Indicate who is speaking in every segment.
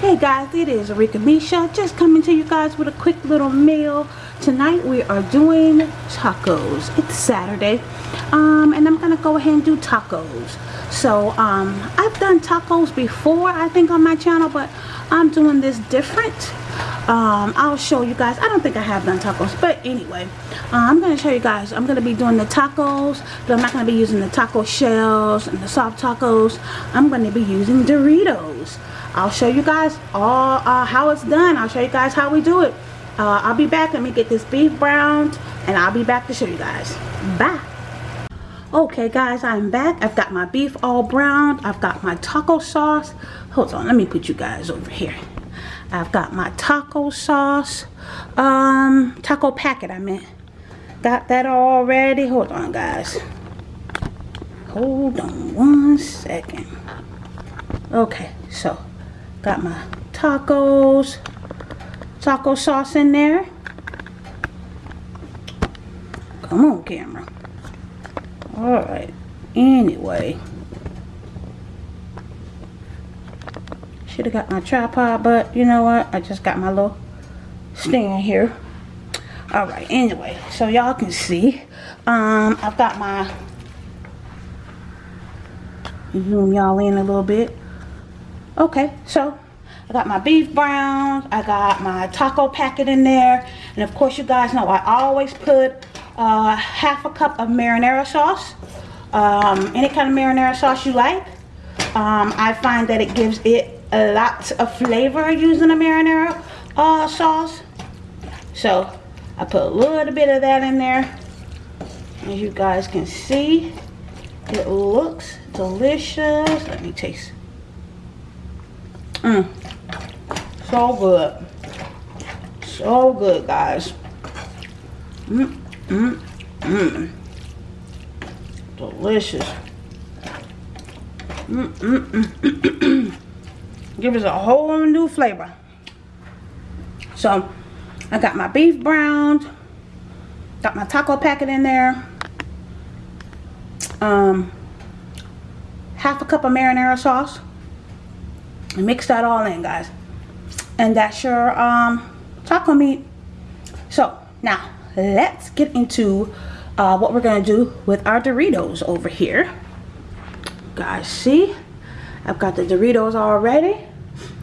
Speaker 1: Hey guys, it is Arika Misha, just coming to you guys with a quick little meal. Tonight we are doing tacos. It's Saturday, um, and I'm gonna go ahead and do tacos. So, um, I've done tacos before, I think, on my channel, but I'm doing this different. Um, I'll show you guys. I don't think I have done tacos, but anyway, uh, I'm gonna show you guys. I'm gonna be doing the tacos, but I'm not gonna be using the taco shells and the soft tacos. I'm gonna be using Doritos. I'll show you guys all uh, how it's done. I'll show you guys how we do it. Uh, I'll be back. Let me get this beef browned and I'll be back to show you guys. Bye. Okay guys, I'm back. I've got my beef all browned. I've got my taco sauce. Hold on, let me put you guys over here. I've got my taco sauce. Um, taco packet I meant. Got that already. Hold on guys. Hold on one second. Okay, so Got my tacos, taco sauce in there. Come on, camera. Alright, anyway. Should have got my tripod, but you know what? I just got my little stand here. Alright, anyway, so y'all can see. Um, I've got my zoom y'all in a little bit okay so? I got my beef browns I got my taco packet in there and of course you guys know I always put uh, half a cup of marinara sauce um, any kind of marinara sauce you like. Um, I find that it gives it a lot of flavor using a marinara uh, sauce. So I put a little bit of that in there. As you guys can see it looks delicious. Let me taste Mm. So good. So good, guys. Mmm, mmm, mmm. Delicious. Mmm, mmm, mmm. Give us a whole new flavor. So, I got my beef browned. Got my taco packet in there. Um, half a cup of marinara sauce mix that all in guys. And that's your um, taco meat. So now let's get into uh, what we're gonna do with our Doritos over here. Guys see? I've got the Doritos already.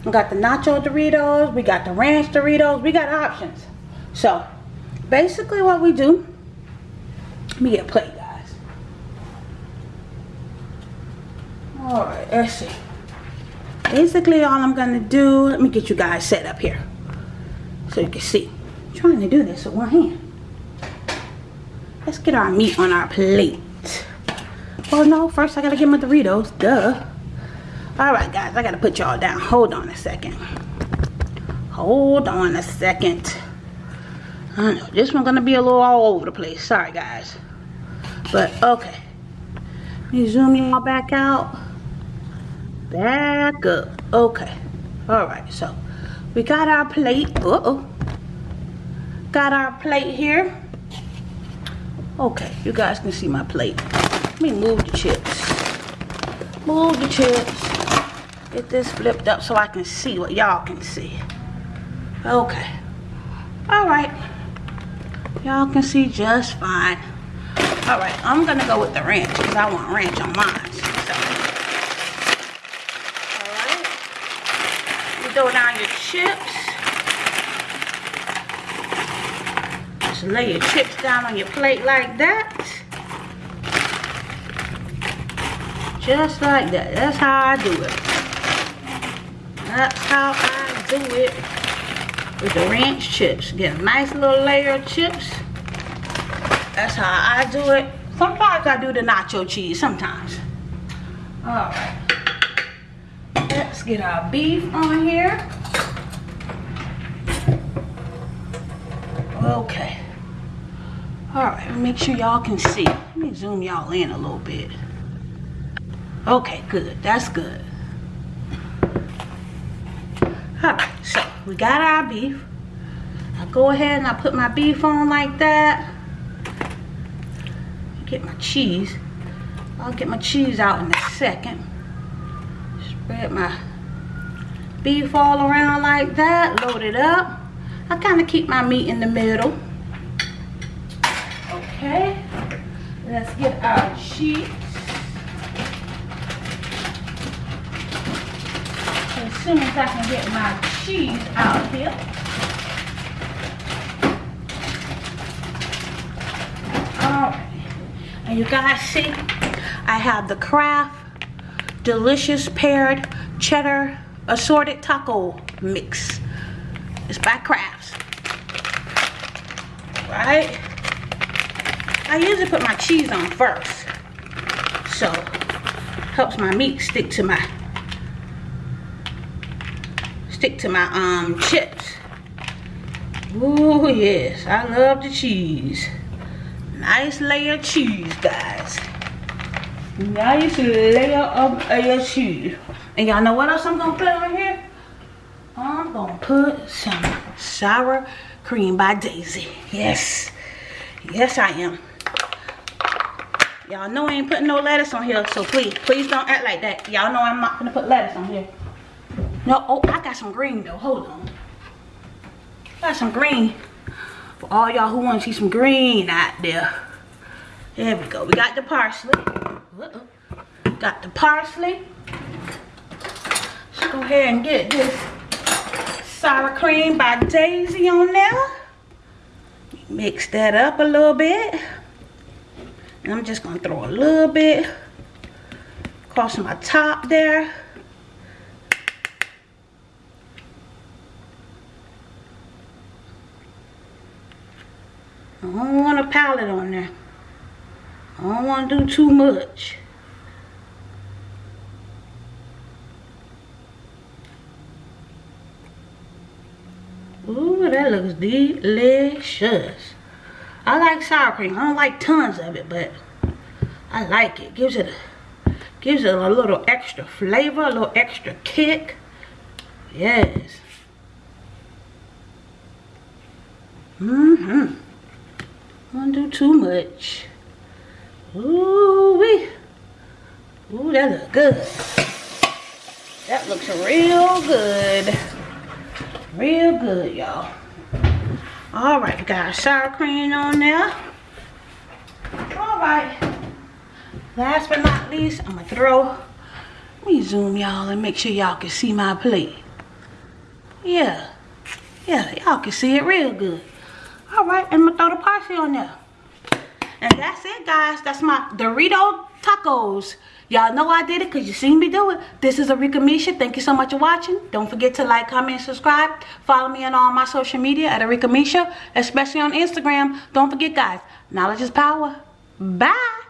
Speaker 1: We got the nacho Doritos. We got the ranch Doritos. We got options. So basically what we do let me get a plate guys. All right let's see basically all I'm gonna do let me get you guys set up here. So you can see. I'm trying to do this with one hand. Let's get our meat on our plate. Well no first I gotta get my Doritos duh. Alright guys I gotta put y'all down. Hold on a second. Hold on a second. I know this one's gonna be a little all over the place. Sorry guys. But okay. Let me zoom y'all back out back up. Okay. All right so we got our plate. Uh oh got our plate here. Okay you guys can see my plate. Let me move the chips. Move the chips. Get this flipped up so I can see what y'all can see. Okay. All right. Y'all can see just fine. All right I'm gonna go with the ranch because I want ranch on mine throw down your chips. Just lay your chips down on your plate like that. Just like that. That's how I do it. That's how I do it with the ranch chips. Get a nice little layer of chips. That's how I do it. Sometimes I do the nacho cheese, sometimes. Alright. Let's get our beef on here. Okay. Alright, make sure y'all can see. Let me zoom y'all in a little bit. Okay, good. That's good. Alright, so we got our beef. I go ahead and I put my beef on like that. Get my cheese. I'll get my cheese out in a second spread my beef all around like that load it up. I kind of keep my meat in the middle. Okay let's get our cheese as soon as i can get my cheese out here. All right. And you guys see i have the Kraft delicious paired cheddar assorted taco mix. It's by Kraft's. Right? I usually put my cheese on first. So, helps my meat stick to my stick to my um chips. Oh yes, I love the cheese. Nice layer of cheese, guys. Nice layer of your cheese. And y'all know what else I'm gonna put on here? I'm gonna put some sour cream by Daisy. Yes. Yes, I am. Y'all know I ain't putting no lettuce on here, so please, please don't act like that. Y'all know I'm not gonna put lettuce on here. No, oh, I got some green though. Hold on. Got some green. For all y'all who want to see some green out there. There we go. We got the parsley. Uh -oh. Got the parsley Let's go ahead and get this sour cream by Daisy on there. Mix that up a little bit. And I'm just gonna throw a little bit across my top there. I don't want a palette on there. I don't want to do too much. Ooh, that looks delicious. I like sour cream. I don't like tons of it, but I like it. Gives it a, gives it a little extra flavor, a little extra kick. Yes. Mm-hmm. Don't do too much. Ooh wee. Ooh, that looks good. That looks real good. Real good y'all. All right got our sour cream on there. All right. Last but not least i'm gonna throw let me zoom y'all and make sure y'all can see my plate. Yeah. Yeah y'all can see it real good. All right i'm gonna throw the parsley on there and that's it guys that's my dorito tacos Y'all know I did it because you seen me do it. This is Arika Misha. Thank you so much for watching. Don't forget to like, comment, subscribe. Follow me on all my social media at Arika Misha, especially on Instagram. Don't forget, guys, knowledge is power. Bye.